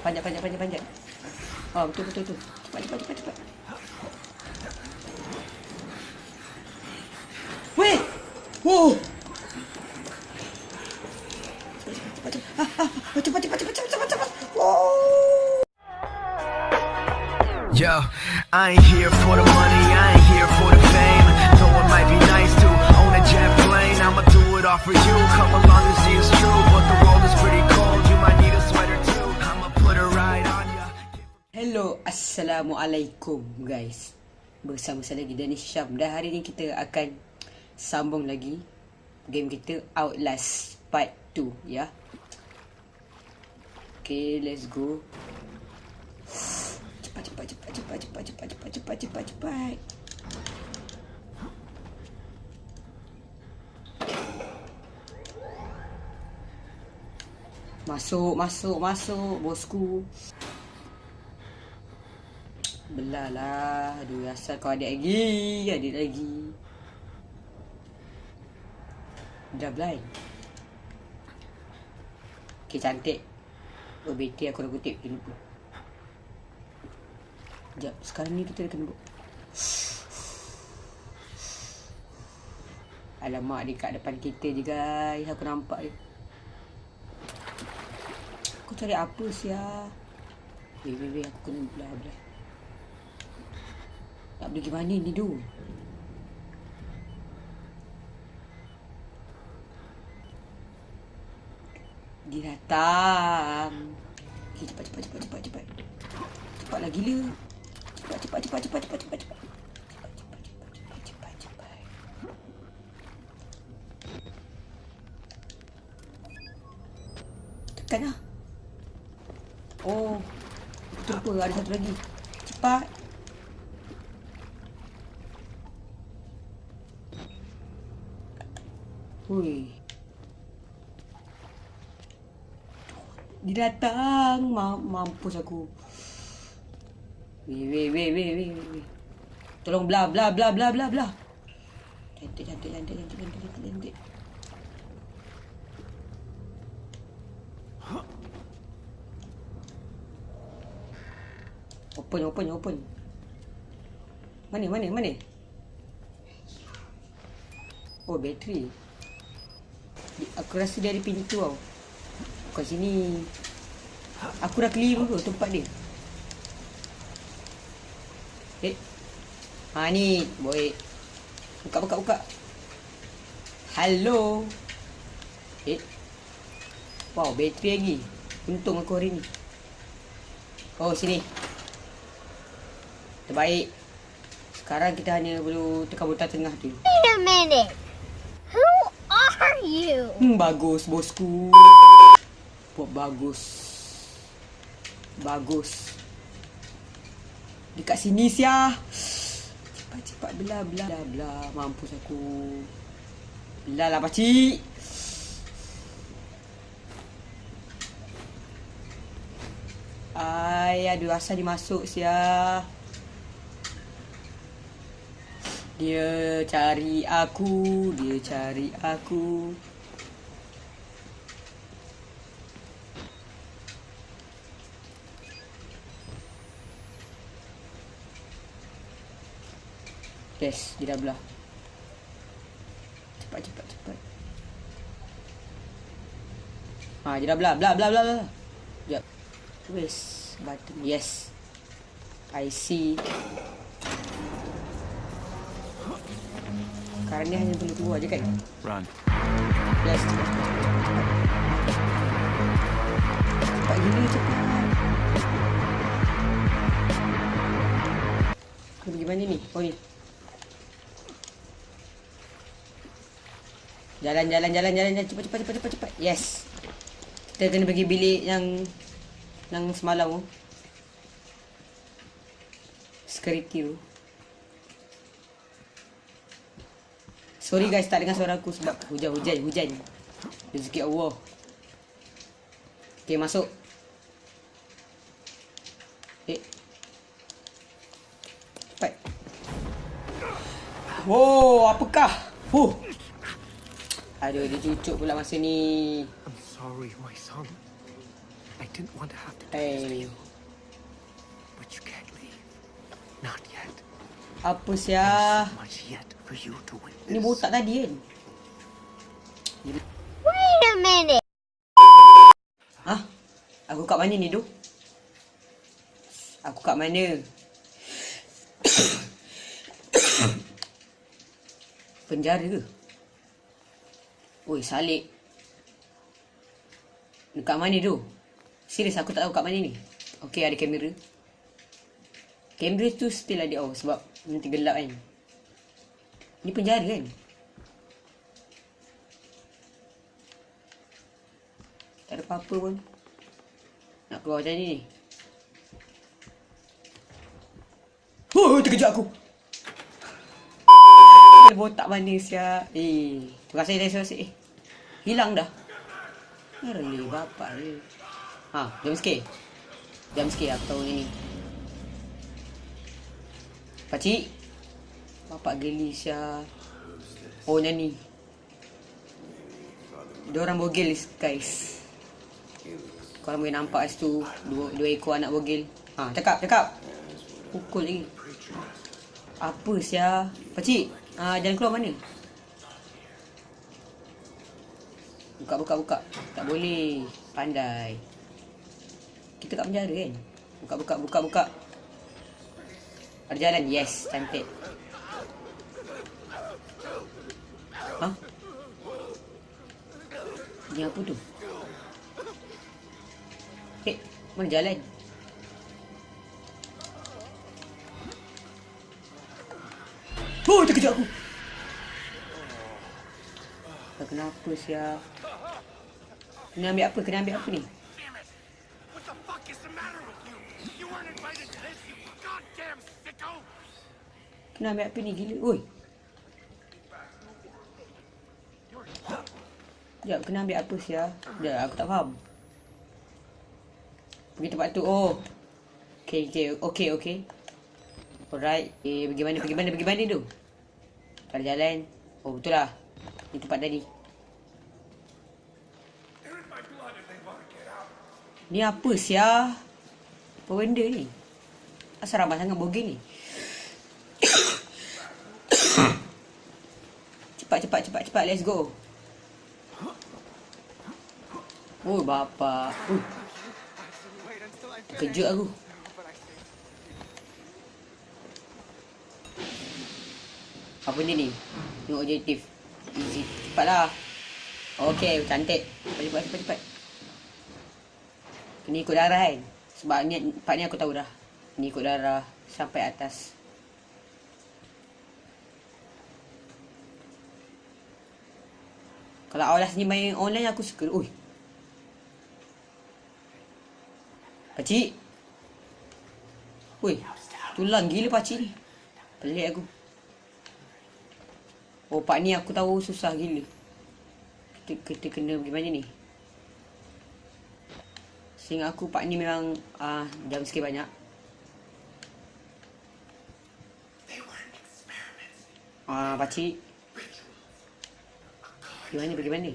Panjat, panjat, panjat, panjat. Oh, betul, betul, betul. Cepat, cepat, cepat. Weh! Wow! Ah, ah, ah, cepat, cepat, cepat, cepat, cepat, cepat. Wow! Yo, I ain't here for the money, I ain't here for the fame. Though it might be nice to own a jet plane, I'ma do it all for you. Come along and see it's true, but the world is pretty cold. Hello, Assalamualaikum guys. Bersama saya lagi Danish Syam. Dan hari ni kita akan sambung lagi Game kita Outlast Part 2 ya. Okay, let's go. Cepat, cepat, cepat, cepat, cepat, cepat, cepat, cepat, cepat, cepat. Masuk, masuk, masuk bosku Belah lah. Aduh asal kau ada lagi Ada lagi. Dah blind. Okay cantik. Oh BT aku dah kutip Dia lupa. Sekejap Sekarang ni kita dah kena buat. Alamak dia kat depan kita je guys. Aku nampak dia. Aku cari apa sia Wait wait wait aku kena belah belah nak pergi mana ni tu? Dia datang. Okay, cepat, cepat, cepat, cepat, cepat. Cepatlah gila. Cepat, cepat, cepat, cepat, cepat, cepat, cepat. Tekan lah. Oh. Terlupa ada satu lagi. Cepat. Hui. Dia datang. Ma mampus aku. Weh, weh, weh, weh, weh. Tolong bla bla bla bla bla bla. Cantik, cantik, cantik, cantik, cantik, cantik, cantik. Open, open, open. Mana, mana, mana? Oh, bateri. Aku rasa ada pintu tau. Kat sini. Aku dah clear tu tempat dia. Eh. Ha ni, boy. Buka buka buka. Hello. Eh. Wow, bateri lagi. Untung aku hari ni. Oh, sini. Terbaik. Sekarang kita hanya perlu tekan butang tengah tu. Wait a minute. Are you? Hmm, bagus bosku. Buat bagus. Bagus. Dekat sini sia. Cepat cepat belah belah belah belah. Mampus aku. Belah lah pakcik. Ay, aduh asal dia masuk sia. Dia cari aku, dia cari aku. Yes, dia dah belah. Cepat, cepat, cepat. Ha, dia dah belah, belah, belah, belah. Sekejap. Wes, button. Yes. I see. Sekarang ni hanya perlu keluar je kan? Run. Cepat. Cepat gila, cepat. Aku pergi mana ni? Oh ni. Jalan, jalan, jalan, jalan, jalan. Cepat, cepat, cepat, cepat, cepat. Yes. Kita kena pergi bilik yang yang semalam tu. Security tu. Sorry guys tak dengar suara aku sebab hujan-hujan hujan. Rezeki Allah. Okay masuk. Eh. Cepat. Wow, apakah? Huh. Aduh, dia cucuk pula masa ni. I'm sorry, my son. I didn't want to have to do this to you. But you can't leave. Not yet. Apa sia? So much yet for you to witness. Ni botak tadi kan? Wait a minute. Hah? Aku kat mana ni tu? Aku kat mana? Penjara ke? Oi, salik. Dekat mana tu? Serius aku tak tahu kat mana ni. Okey, ada kamera. Kamera tu still ada oh sebab nanti gelap kan. Ni penjara kan? Tak ada apa-apa pun. Nak keluar macam ni ni. Oh, terkejut aku. Dia botak mana sia. Eh, terima kasih terima kasih. Eh, hilang dah. Really, bapak ni. Ha, jam sikit. Jam sikit aku tahu ni ni. Pakcik. Bapak geli sia. Oh, nyanyi. Diorang bogel guys. Kalau boleh nampak situ dua, dua ekor anak bogel. Ha, cakap, cakap. Pukul lagi. Apa sia? Pakcik, ha, jalan keluar mana? Buka, buka, buka. Tak boleh. Pandai. Kita kat penjara kan? Buka, buka, buka, buka. Ada jalan? Yes, cantik. Ah. Ha? Ni apa tu? Eh, mana jalan? Oh, terkejut aku! Tak kenapa siap. Kena ambil apa? Kena ambil apa ni? Kena ambil apa ni? Gila. Oi! Sekejap, kena ambil apa sia? Sekejap, aku tak faham. Pergi tempat tu. Oh. Okay, okay. Okay, okay. Alright. Eh, pergi mana, pergi mana, pergi mana tu? Tak ada jalan. Oh, betul lah. Ni tempat tadi. Ni apa sia? Apa benda ni? Asal ramai sangat bogel ni? cepat, cepat, cepat, cepat. Let's go. Oh, bapa. Kejut aku. Apa ni ni? Tengok objektif. Easy. Cepatlah. Okey, cantik. Cepat, cepat, cepat. Kena ikut darah kan? Sebab ni, part ni aku tahu dah. Ni ikut darah sampai atas. Kalau awal ni main online aku suka. Ui. Pakcik. Ui. Tulang gila pakcik ni. Pelik aku. Oh part ni aku tahu susah gila. Kita, kita kena pergi mana ni? Sehingga aku part ni memang uh, jam sikit banyak. Ah, uh, pakcik. Pergi mana, pergi mana?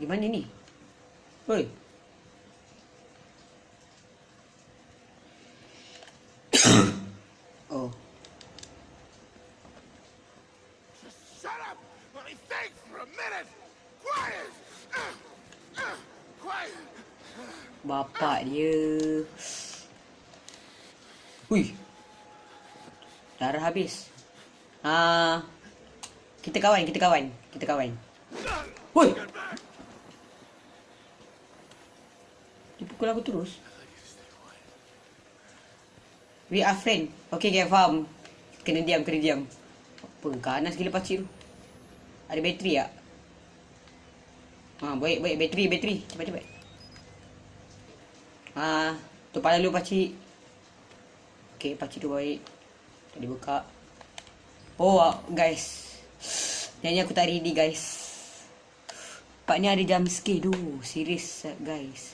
Pergi mana ni? Oi. oh. Shut up! Let me think for a minute! Quiet! Uh, uh, quiet! Bapak dia. Hui. Darah habis. Ah. Kita kawan, kita kawan. Kita kawan. Hui. Dia pukul aku terus. We are friend. Okay, okay, faham. Kena diam, kena diam. Apa, ganas gila pakcik tu. Ada bateri tak? Ha, baik, baik. Bateri, bateri. Cepat, cepat. Ha, tu pada dulu pakcik. Okay, pakcik tu baik. Tadi buka. Oh, guys. Nyanyi aku tak ready, guys. Pak ni ada jam scare tu. Serius, guys.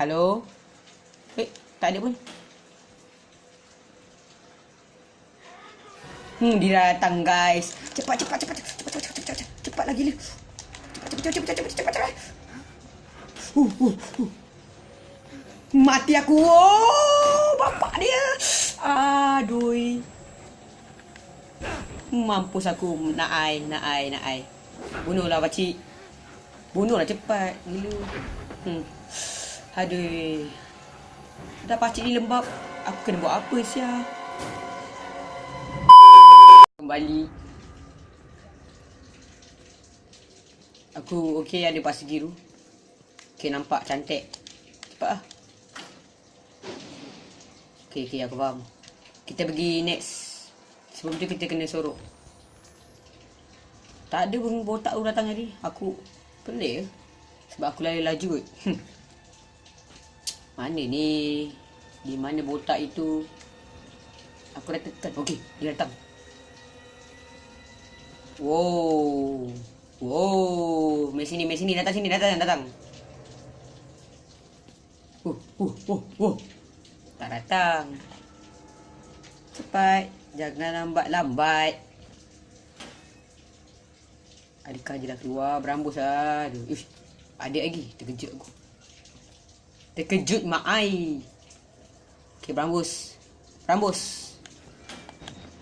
Hello. Wei, tak ada pun. Hmm, dia datang guys. Cepat cepat cepat cepat cepat cepat cepat cepat. Cepat lagi le. Cepat cepat cepat cepat cepat cepat. Uh, uh, uh. Mati aku. Oh, bapak dia. Aduh. Mampus aku nak ai nak ai nak ai. Bunuhlah pak cik. Bunuhlah cepat gila. Hmm. Aduh. Dah pakcik ni lembab. Aku kena buat apa sia? Kembali. Aku okey ada pasir biru. Okey nampak cantik. Cepat ah. Okey okey aku faham. Kita pergi next. Sebelum tu kita kena sorok. Tak ada pun botak tu datang tadi. Aku pelik ke? Sebab aku lari laju kot. Mana ni? Di mana botak itu? Aku dah tekan. Okey, dia datang. Wow. Wow. Mari sini, mari sini. Datang sini, datang, datang. Uh, uh, uh, uh. Tak datang. Cepat. Jangan lambat-lambat. Adakah dia dah keluar? Berambus lah. Ish. Ada lagi. Terkejut aku. Terkejut mak ai. Okay, berambus. Berambus.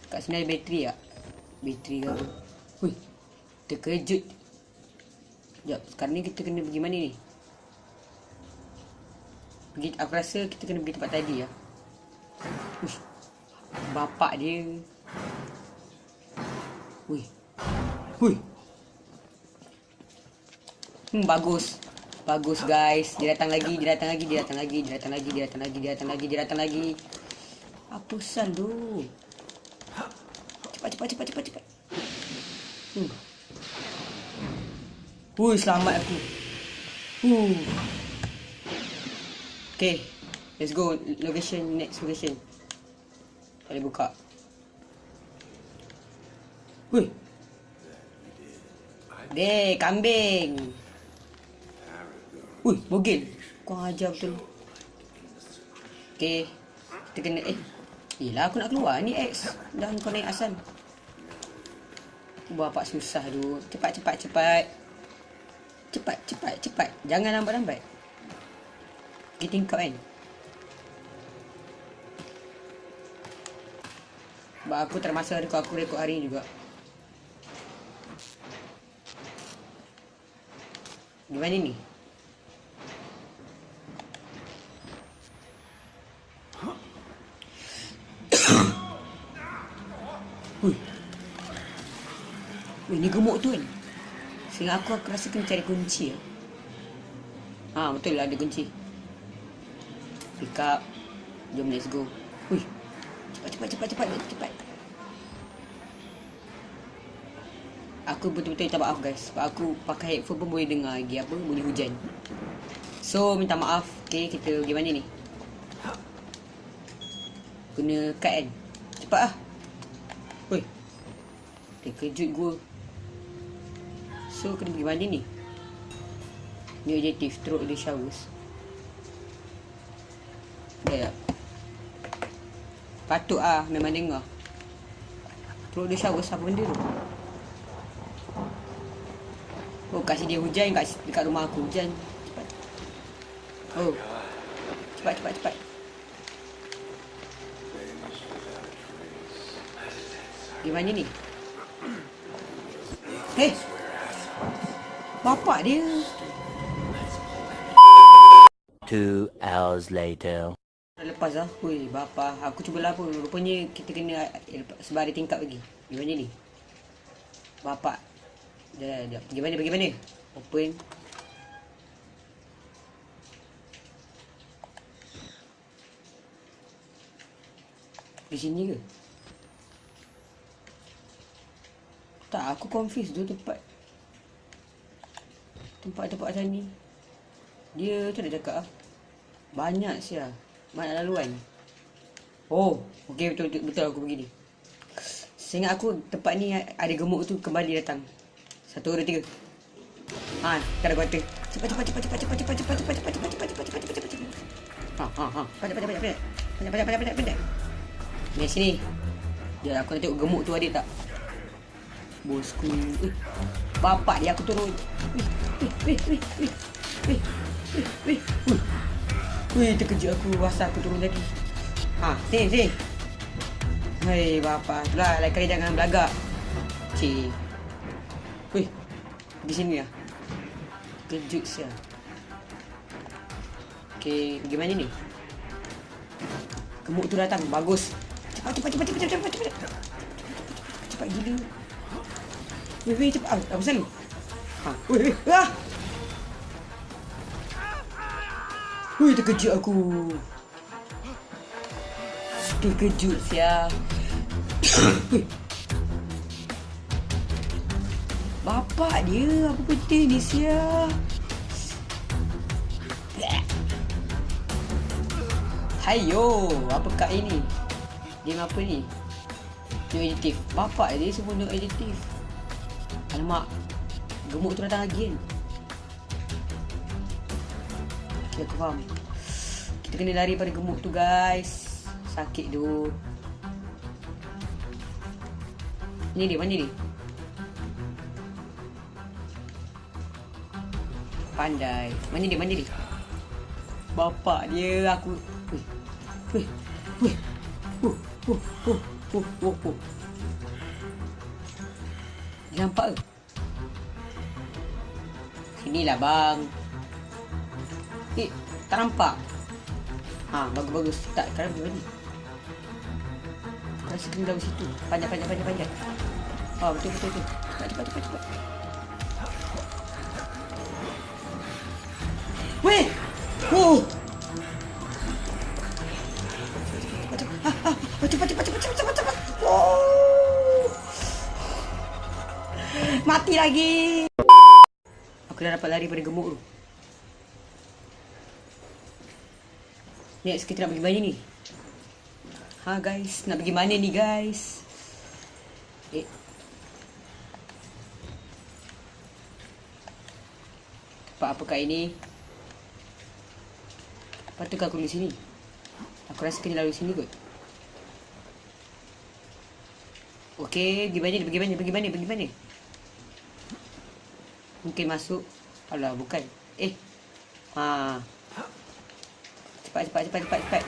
Kat sini ada bateri tak? Bateri ke apa? Hui. Terkejut. Sekejap. Sekarang ni kita kena pergi mana ni? Pergi, aku rasa kita kena pergi tempat tadi lah. Uish. Bapak dia. Hui. Hui. Hmm, bagus. Bagus guys. Dia datang lagi, dia datang lagi, dia datang lagi, dia datang lagi, dia datang lagi, dia datang lagi, dia datang lagi. Apa tu? Cepat, cepat, cepat, cepat, cepat. Hmm. Hui, selamat aku. Huh. Okay. Let's go. Location, next location. Boleh buka. Hui. Dek, kambing. Ui, bogel. Kau ajar betul. Okay. Kita kena eh. Yelah aku nak keluar ni X. Dah kau naik asal. Bapak susah tu. Cepat cepat cepat. Cepat cepat cepat. Jangan lambat-lambat. Kita tingkap kan. Sebab aku termasa rekod aku rekod hari ni juga. Gimana ni? Ni gemuk tu kan? Sehingga aku, aku rasa kena cari kunci lah. Ha, betul lah ada kunci. Pick up. Jom let's go. Hui. Cepat, cepat, cepat, cepat, cepat. Aku betul-betul minta maaf guys. Sebab aku pakai headphone pun boleh dengar lagi apa, bunyi hujan. So, minta maaf. Okay, kita pergi mana ni? Kena cut kan? Cepat lah. Hui. Terkejut gua. So, kena pergi mana ni? Ni objektif, throw the showers. Dah tak? Patut ah memang dengar. Throw the showers apa benda tu? Oh, kasih dia hujan kat, dekat rumah aku. Hujan. Cepat. Oh. Cepat, cepat, cepat. Gimana ni? Hei! Bapak dia. Two hours later. Lepas lah. Hui, bapa. Aku cuba lah pun. Rupanya kita kena eh, sebar ada tingkap lagi. Gimana ni? Bapak. Dah, dah. Pergi mana? Pergi mana? Open. Di sini ke? Tak, aku confused tu tempat. Tempat-tempat macam ni. Dia tu dah cakap lah. Banyak sia. Banyak laluan. Oh, okey betul, betul aku begini. Seingat aku tempat ni ada gemuk tu kembali datang. Satu, dua, tiga. Ha, kita ada kuarter. Cepat, cepat, cepat, cepat, cepat, cepat, cepat, cepat, cepat, cepat, cepat, cepat, cepat, cepat, cepat, cepat. Ha, ha, ha. Pandai, pandai, pandai, pandai. Pandai, pandai, pandai, pandai, pandai. Ni sini. Jom aku nak tengok gemuk tu ada tak. Bosku. Eh, bapak dia aku turun. Wih, wih, wih, wih, wih. Wih, wih, wih. Wih, wih terkejut aku rasa aku turun lagi. Ha, sini, sini. Hei, bapa. Itulah, lain kali jangan belagak. Cik. Wih, di sini lah. Kejut sia. Okey, pergi mana ni? Gemuk tu datang, bagus. Cepat, cepat, cepat, cepat, cepat, cepat, cepat. Cepat gila. Weh, weh, cepat. Ah, apa selalu? Ha. Ah! Weh, terkejut aku. Terkejut sia. Bapak dia apa peti ni sia? Hayo, apa kat ini? Game apa ni? No editif. Bapak dia semua no editif. Alamak. Gemuk tu datang kan? Okay, aku faham. Kita kena lari pada gemuk tu guys. Sakit tu. Ni dia, mana dia? Pandai. Mana dia, mana dia? Bapak dia aku. Weh. Weh. Uh, uh, uh, uh, uh, uh. Dia nampak ke? Sinilah bang. Eh, tak nampak. Ha, bagus-bagus. Tak, sekarang pergi mana? Rasa kena dari situ. Panjat, panjat, panjat, panjat. Oh, betul, betul, betul. Cepat, cepat, cepat, cepat. Weh! Oh! Cepat, cepat, cepat, cepat, cepat, cepat. Oh! Mati lagi. Dah dapat lari pada gemuk tu. Next kita nak pergi mana ni? Ha guys, nak pergi mana ni guys? Eh. Tempat apa kat ini? Patutkan aku di sini? Aku rasa kena lalu sini kot. Okey, pergi mana? Pergi mana? Pergi mana? Pergi mana? Mungkin masuk. Alah, bukan. Eh. Ha. Cepat, cepat, cepat, cepat, cepat.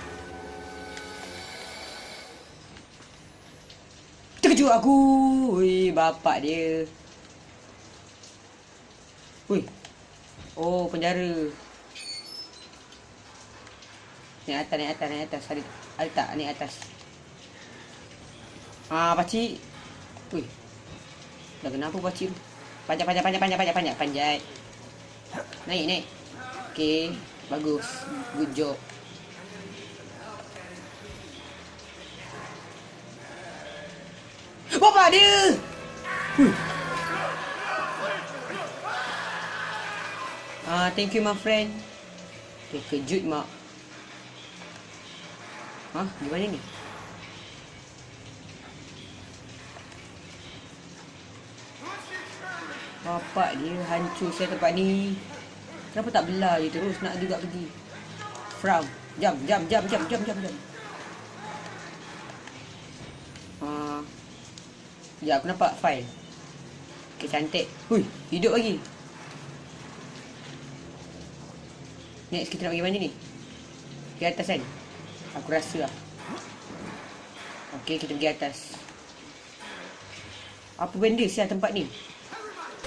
Terkejut aku. Ui, bapak dia. Ui. Oh, penjara. Naik atas, naik atas, naik atas. Ada, ada tak naik atas? Ah, pakcik. Ui. Dah kenapa pakcik tu? Panjat, panjat, panjat, panjat, panjat, panjat, panjat. Naik, naik. Okey, bagus. Good job. Bapak dia! Hui. Ah, thank you my friend. Terkejut mak. Ha, gimana ni? Bapak dia hancur saya tempat ni. Kenapa tak belah je terus nak juga pergi? Frown. Jam, jam, jam, jam, jam, jam, jam. Ha. Ya, aku nampak file. Okay, cantik. Hui, hidup lagi. Next, kita nak pergi mana ni? Di atas kan? Aku rasa lah. Okay, kita pergi atas. Apa benda sial tempat ni?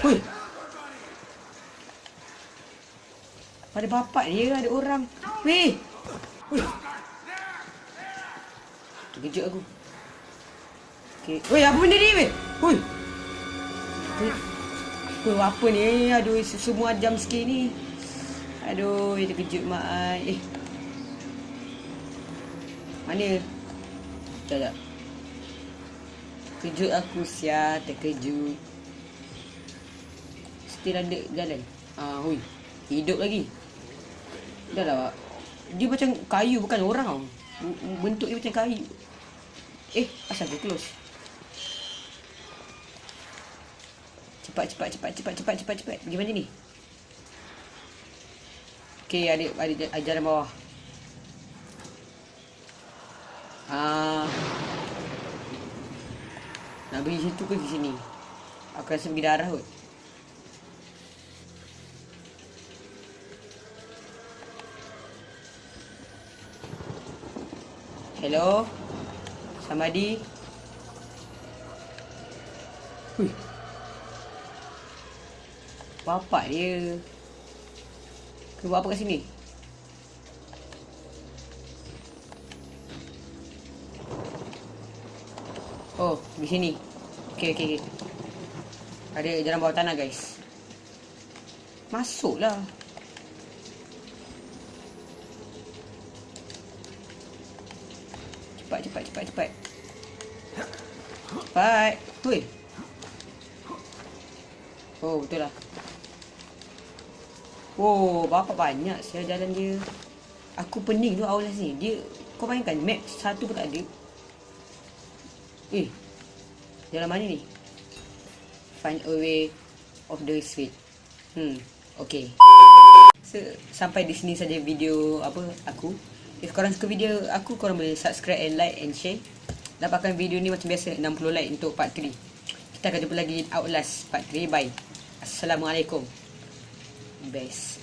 Hui. Pada bapak dia ada orang. Weh. Hui. Terkejut aku. Okay. Weh, apa benda ni weh? Hui. Weh, apa ni? Aduh, semua jam sikit ni. Aduh, terkejut mak. Eh. Mana? Sekejap, sekejap. Kejut aku sia, terkejut. Still ada jalan. Ah, hui. Hidup lagi. Dah lah. Dia macam kayu bukan orang tau. Bentuk dia macam kayu. Eh, asal dia close. Cepat, cepat, cepat, cepat, cepat, cepat, cepat. Pergi mana ni? Okey, ada ada ajaran bawah. Ah. Nak pergi situ ke sini? Aku rasa pergi darah kot. Hello? Samadi? Hui. Bapak dia. Kau buat apa kat sini? Oh, di sini. Okey, okey, okey. Ada jalan bawah tanah, guys. Masuklah. Cepat, cepat, cepat, cepat. Cepat. Hui. Oh, betul lah. Oh, berapa banyak saya jalan dia. Aku pening tu awal sini. Dia, kau bayangkan map satu pun tak ada. Eh, jalan mana ni? Find a way of the street. Hmm, okay. So, sampai di sini saja video apa aku. If korang suka video aku, korang boleh subscribe and like and share. Dapatkan video ni macam biasa 60 like untuk part 3. Kita akan jumpa lagi Outlast part 3. Bye. Assalamualaikum. Best.